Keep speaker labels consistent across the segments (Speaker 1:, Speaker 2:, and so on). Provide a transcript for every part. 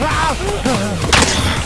Speaker 1: Winky!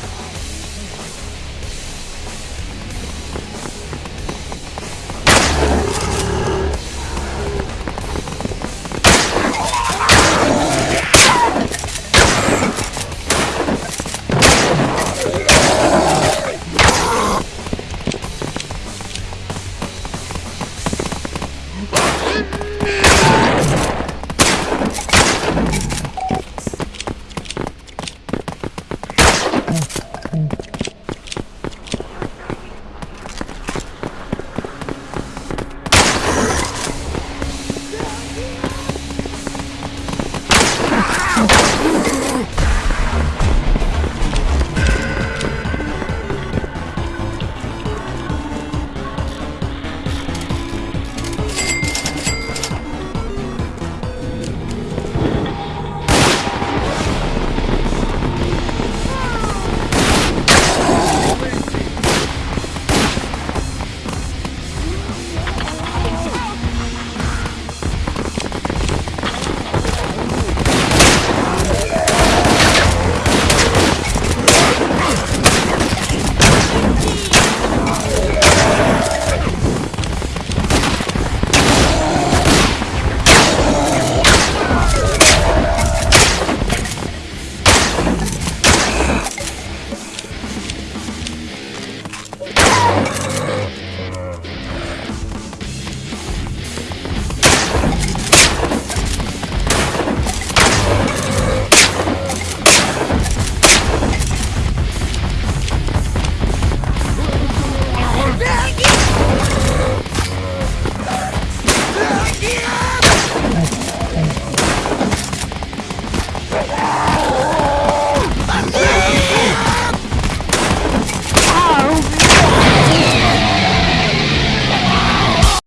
Speaker 1: Bye.